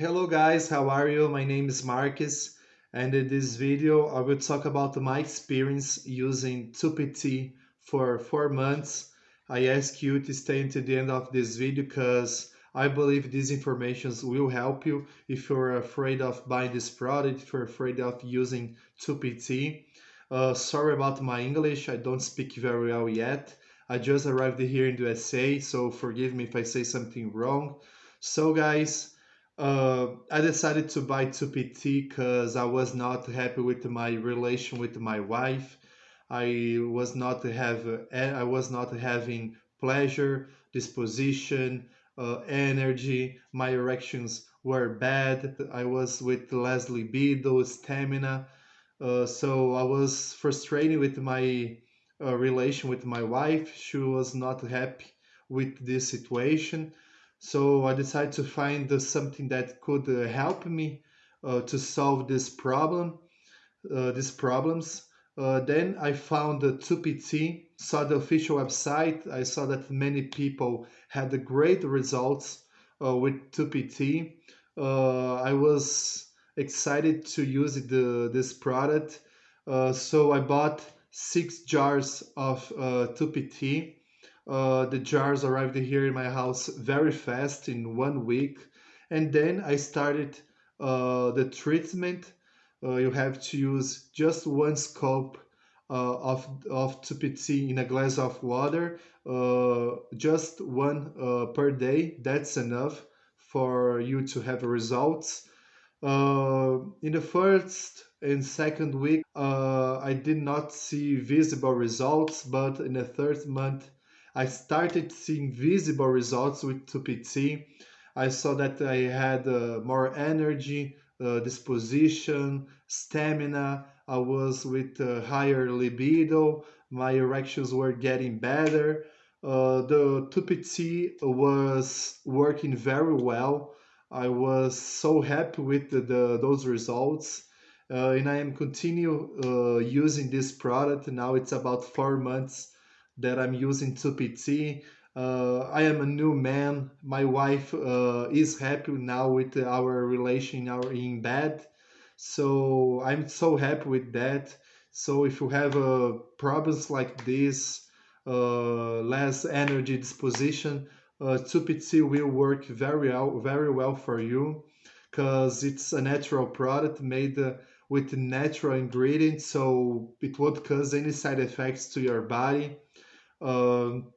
Hello guys, how are you? My name is Marcus and in this video I will talk about my experience using 2PT for 4 months. I ask you to stay until the end of this video because I believe these informations will help you if you're afraid of buying this product, if you're afraid of using 2PT. Uh, sorry about my English, I don't speak very well yet. I just arrived here in the USA, so forgive me if I say something wrong. So guys, uh, I decided to buy 2PT because I was not happy with my relation with my wife. I was not have eh, I was not having pleasure, disposition, uh, energy. My erections were bad. I was with less libido, stamina. Uh, so I was frustrated with my uh, relation with my wife. She was not happy with this situation. So I decided to find uh, something that could uh, help me uh, to solve this problem, uh, these problems. Uh, then I found the 2PT, saw the official website. I saw that many people had great results uh, with 2PT. I was excited to use the, this product. so I bought six jars of 2PT uh, the jars arrived here in my house very fast in one week. And then I started uh, the treatment. Uh, you have to use just one scoop uh, of, of 2PT in a glass of water, uh, just one uh, per day. That's enough for you to have results. in the first and second week, I did not see visible results, but in the third month, I started seeing visible results with 2PT. I saw that I had uh, more energy, uh, disposition, stamina. I was with uh, higher libido. My erections were getting better. Uh, the 2PT was working very well. I was so happy with the, the those results. Uh, and I am continue uh, using this product. Now it's about four months that I'm using 2PT. Uh, I am a new man. My wife uh, is happy now with our relation our in bed. So I'm so happy with that. So if you have uh, problems like this, uh, less energy disposition, uh, 2PT will work very well, very well for you because it's a natural product made uh, with natural ingredients, so it won't cause any side effects to your body. Um,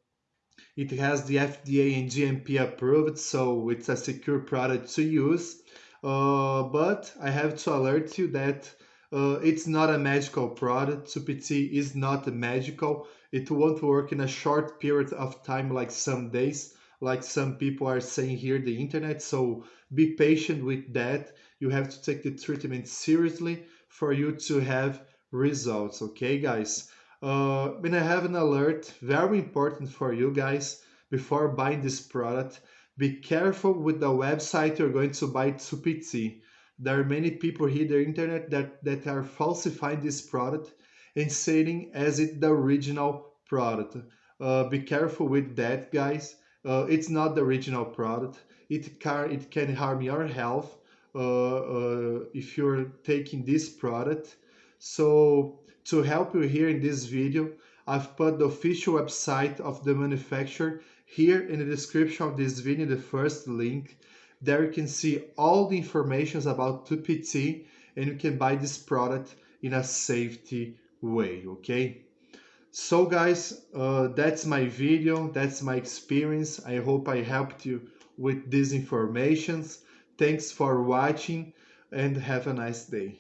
it has the FDA and GMP approved, so it's a secure product to use. Uh, but I have to alert you that uh, it's not a magical product. 2PT is not magical. It won't work in a short period of time, like some days, like some people are saying here the internet. So be patient with that. You have to take the treatment seriously for you to have results. Okay, guys. Uh, I have an alert, very important for you guys before buying this product. Be careful with the website you're going to buy 2PT. There are many people here the internet that, that are falsifying this product and saying as it the original product. Uh, be careful with that, guys. Uh, it's not the original product. It can, it can harm your health uh, uh, if you're taking this product. So to help you here in this video, I've put the official website of the manufacturer here in the description of this video, the first link. There you can see all the information about 2PT and you can buy this product in a safety way, okay? So guys, uh, that's my video, that's my experience. I hope I helped you with these informations. Thanks for watching and have a nice day.